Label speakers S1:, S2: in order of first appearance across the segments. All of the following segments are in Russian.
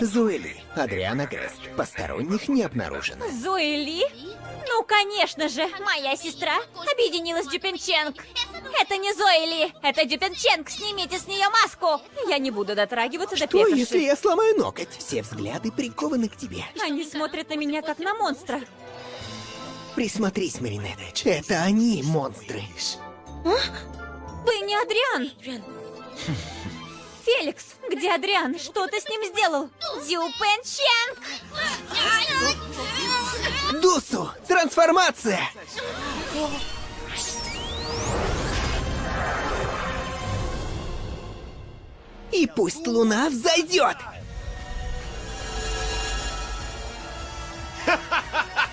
S1: Зуэли, Адриана Грест. Посторонних не обнаружено.
S2: Зои Ну, конечно же, моя сестра объединилась с Дюпенченг. Это не Зои это Дюпенченг. Снимите с нее маску. Я не буду дотрагиваться до
S1: Что,
S2: пекарши.
S1: если я сломаю ноготь? Все взгляды прикованы к тебе.
S2: Они смотрят на меня как на монстра.
S1: Присмотрись, Маринет. Это они, монстры.
S2: Вы не Адриан. Феликс, где Адриан? Что ты с ним сделал? Дюпенченг!
S1: Дусу! Трансформация! И пусть луна взойдет!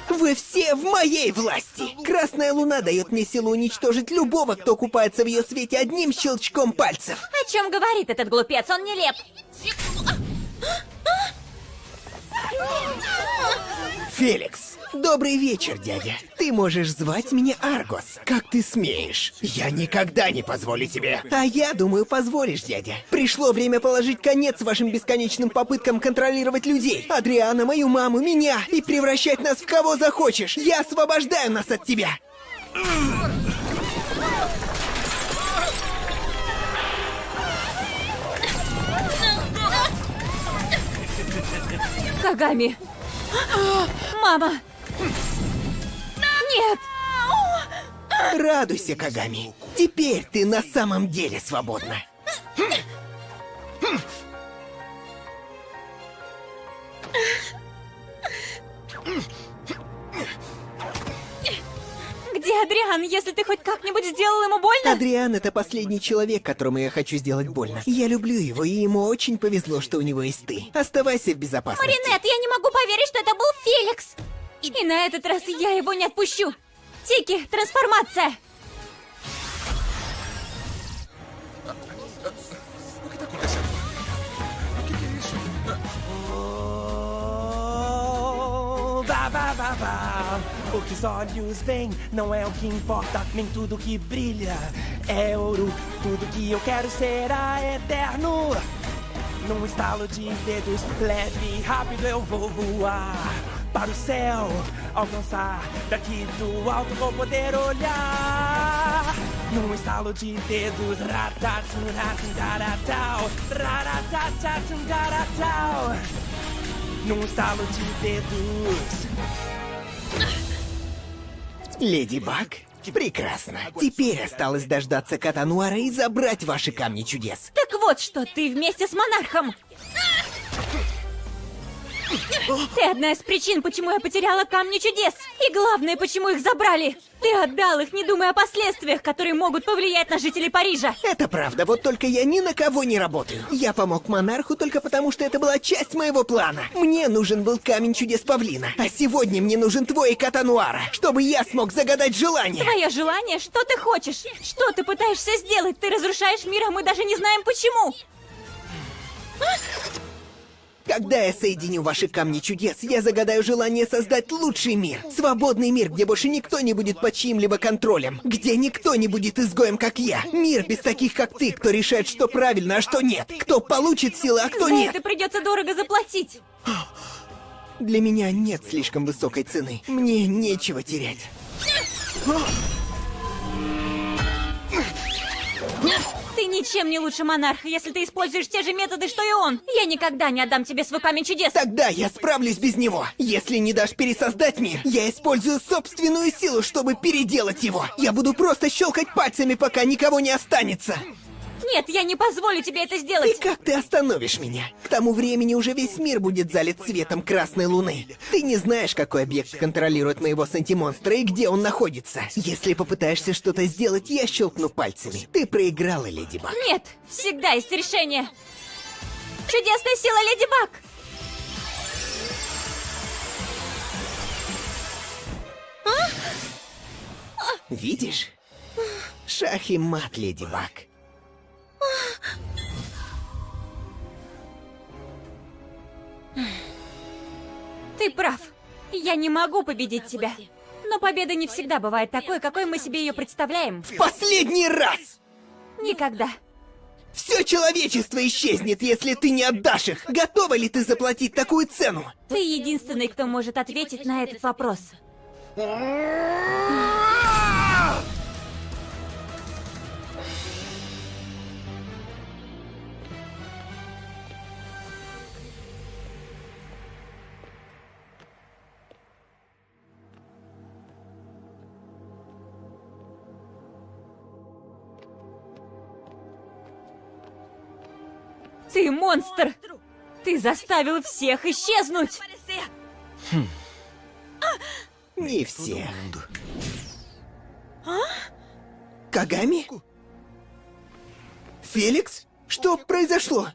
S1: Вы все в моей власти! Красная луна дает мне силу уничтожить любого, кто купается в ее свете одним щелчком пальцев.
S2: О чем говорит этот глупец? Он нелеп.
S1: Феликс, добрый вечер, дядя. Ты можешь звать меня Аргос. Как ты смеешь? Я никогда не позволю тебе. А я думаю, позволишь, дядя. Пришло время положить конец вашим бесконечным попыткам контролировать людей. Адриана, мою маму, меня и превращать нас в кого захочешь. Я освобождаю нас от тебя.
S2: Кагами. Мама. Нет.
S1: Радуйся, Кагами. Теперь ты на самом деле свободна.
S2: Где Адриан? Если ты хоть как-нибудь сделал ему больно?
S1: Адриан — это последний человек, которому я хочу сделать больно. Я люблю его, и ему очень повезло, что у него есть ты. Оставайся в безопасности.
S2: Маринет, я не могу поверить, что это был Феликс. И на этот раз я его не отпущу. Тики, трансформация.
S3: Vá, vá, vá, vá. O que os olhos veem não é o que importa, nem tudo que brilha é ouro. Tudo que eu quero será eterno. Num estalo de dedos, leve e rápido eu vou voar Para o céu, alcançar daqui do alto vou poder olhar. Num estalo de dedos, raratatum, garatau. Num estalo de dedos.
S1: Леди Баг? Прекрасно. Теперь осталось дождаться Катануара и забрать ваши камни чудес.
S2: Так вот что, ты вместе с монархом. Ты одна из причин, почему я потеряла камни чудес. И главное, почему их забрали. Ты отдал их, не думая о последствиях, которые могут повлиять на жителей Парижа.
S1: Это правда, вот только я ни на кого не работаю. Я помог монарху только потому, что это была часть моего плана. Мне нужен был камень чудес павлина, а сегодня мне нужен твой Катануара, чтобы я смог загадать желание.
S2: Твое желание? Что ты хочешь? Что ты пытаешься сделать? Ты разрушаешь мир, а мы даже не знаем почему.
S1: Когда я соединю ваши камни чудес, я загадаю желание создать лучший мир. Свободный мир, где больше никто не будет под чьим-либо контролем. Где никто не будет изгоем, как я. Мир без таких, как ты, кто решает, что правильно, а что нет. Кто получит силы, а кто
S2: За
S1: нет.
S2: это придется дорого заплатить.
S1: Для меня нет слишком высокой цены. Мне нечего терять.
S2: Ты ничем не лучше монарха, если ты используешь те же методы, что и он. Я никогда не отдам тебе свой камень чудес.
S1: Тогда я справлюсь без него. Если не дашь пересоздать мир, я использую собственную силу, чтобы переделать его. Я буду просто щелкать пальцами, пока никого не останется.
S2: Нет, я не позволю тебе это
S1: И
S2: сделать.
S1: как ты остановишь меня? К тому времени уже весь мир будет залит светом красной луны. Ты не знаешь, какой объект контролирует моего сантимонстра и где он находится. Если попытаешься что-то сделать, я щелкну пальцами. Ты проиграла, Леди Баг.
S2: Нет, всегда есть решение. Чудесная сила Леди Баг!
S1: Видишь? Шах и мат, Леди Баг.
S2: Ты прав. Я не могу победить тебя. Но победа не всегда бывает такой, какой мы себе ее представляем.
S1: Последний раз!
S2: Никогда.
S1: Все человечество исчезнет, если ты не отдашь их. Готова ли ты заплатить такую цену?
S2: Ты единственный, кто может ответить на этот вопрос. Ты монстр! Ты заставил всех исчезнуть!
S1: Не всех. Кагами? Феликс? Что произошло?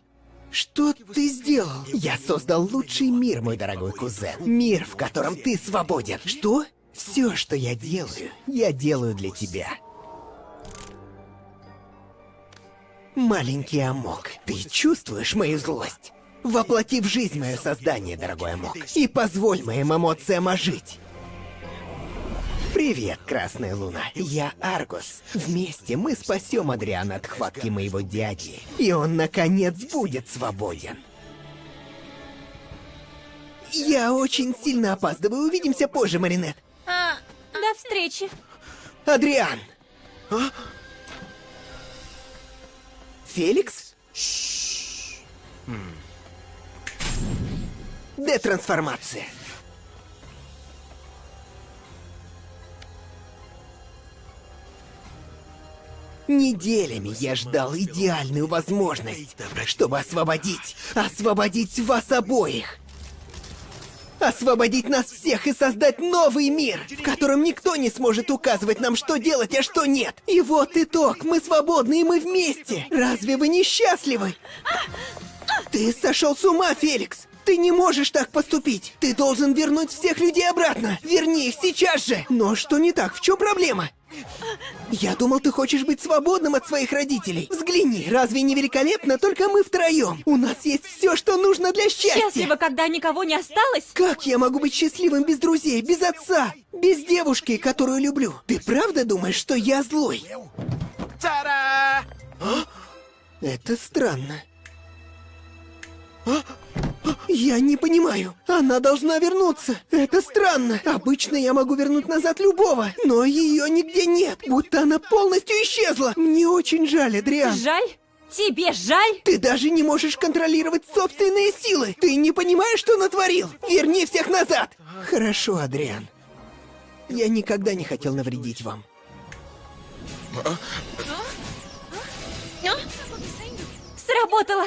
S1: Что ты сделал? Я создал лучший мир, мой дорогой кузен. Мир, в котором ты свободен. Что? Все, что я делаю, я делаю для тебя. Маленький Амок, ты чувствуешь мою злость? Воплоти в жизнь мое создание, дорогой Амок, и позволь моим эмоциям ожить. Привет, Красная Луна. Я Аргус. Вместе мы спасем Адриана от хватки моего дяди. И он, наконец, будет свободен. Я очень сильно опаздываю. Увидимся позже, Маринет.
S2: А, до встречи.
S1: Адриан! Феликс? Детрансформация. Неделями я ждал идеальную возможность, чтобы освободить, освободить вас обоих. Освободить нас всех и создать новый мир, в котором никто не сможет указывать нам, что делать, а что нет. И вот итог, мы свободны и мы вместе. Разве вы не счастливы? Ты сошел с ума, Феликс! Ты не можешь так поступить! Ты должен вернуть всех людей обратно! Верни их сейчас же! Но что не так? В чем проблема? Я думал, ты хочешь быть свободным от своих родителей. Взгляни, разве не великолепно? Только мы втроем. У нас есть все, что нужно для счастья.
S2: Счастливо, когда никого не осталось?
S1: Как я могу быть счастливым без друзей, без отца, без девушки, которую люблю? Ты правда думаешь, что я злой?
S3: Та-да!
S1: Это странно. А? Я не понимаю. Она должна вернуться. Это странно. Обычно я могу вернуть назад любого, но ее нигде нет. Будто она полностью исчезла. Мне очень жаль, Адриан.
S2: Жаль? Тебе жаль?
S1: Ты даже не можешь контролировать собственные силы. Ты не понимаешь, что натворил. Верни всех назад. Хорошо, Адриан. Я никогда не хотел навредить вам.
S2: Сработало!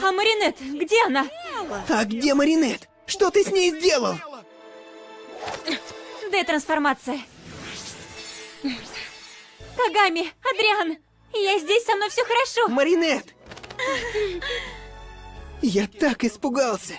S2: А Маринет, где она?
S1: А где Маринет? Что ты с ней сделал?
S2: Детрансформация. Кагами, Адриан, я здесь, со мной все хорошо.
S1: Маринет! Я так испугался.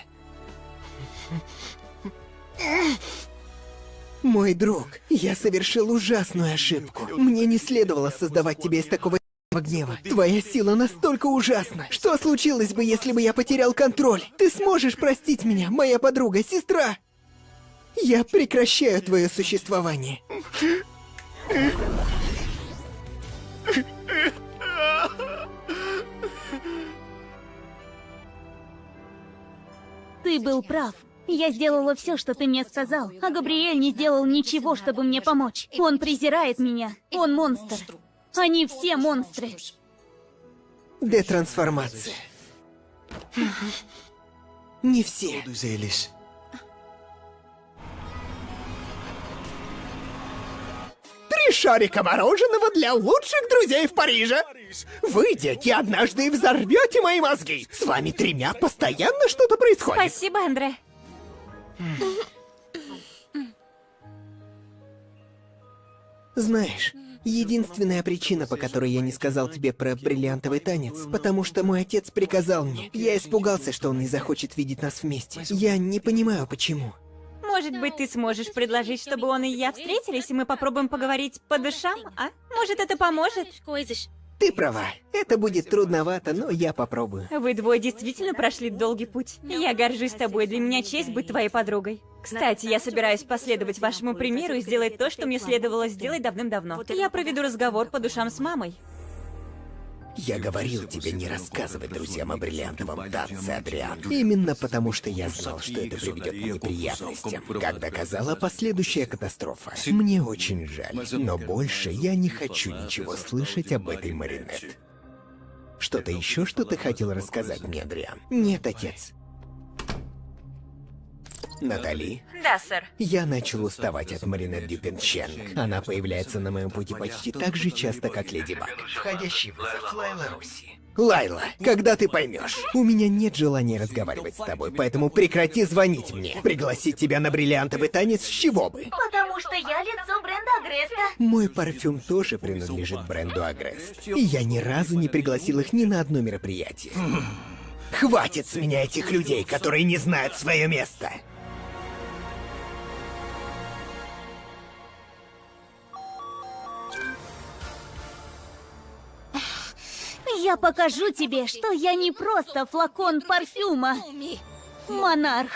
S1: Мой друг, я совершил ужасную ошибку. Мне не следовало создавать тебя из такого гнева. Твоя сила настолько ужасна. Что случилось бы, если бы я потерял контроль? Ты сможешь простить меня, моя подруга, сестра? Я прекращаю твое существование.
S4: Ты был прав. Я сделала все, что ты мне сказал, а Габриэль не сделал ничего, чтобы мне помочь. Он презирает меня. Он монстр. Они все монстры.
S1: Детрансформация. Не все. Три шарика мороженого для лучших друзей в Париже. Вы, дети, однажды взорвете мои мозги. С вами тремя постоянно что-то происходит.
S2: Спасибо, Андре.
S1: Знаешь, единственная причина, по которой я не сказал тебе про бриллиантовый танец, потому что мой отец приказал мне. Я испугался, что он не захочет видеть нас вместе. Я не понимаю, почему.
S2: Может быть, ты сможешь предложить, чтобы он и я встретились, и мы попробуем поговорить по душам, а? Может, это поможет?
S1: Ты права. Это будет трудновато, но я попробую.
S2: Вы двое действительно прошли долгий путь. Я горжусь тобой, для меня честь быть твоей подругой. Кстати, я собираюсь последовать вашему примеру и сделать то, что мне следовало сделать давным-давно. Я проведу разговор по душам с мамой.
S1: Я говорил тебе не рассказывать друзьям о бриллиантовом танце, Адриан. Именно потому, что я знал, что это приведет к неприятностям. Как доказала последующая катастрофа. Мне очень жаль, но больше я не хочу ничего слышать об этой Маринет. Что-то еще, что ты хотел рассказать мне, Адриан? Нет, отец. Натали,
S2: Да, сэр.
S1: я начал уставать от Маринет Дюпенченг. Она появляется на моем пути почти так же часто, как Леди Баг. Входящий вызов Лайла Руси. Лайла, когда ты поймешь? У меня нет желания разговаривать с тобой, поэтому прекрати звонить мне. Пригласить тебя на бриллиантовый танец с чего бы?
S4: Потому что я лицо бренда Агреста.
S1: Мой парфюм тоже принадлежит бренду Агрест. И я ни разу не пригласил их ни на одно мероприятие. Хватит с меня этих людей, которые не знают свое место.
S4: Покажу тебе, что я не просто флакон парфюма. Монарх.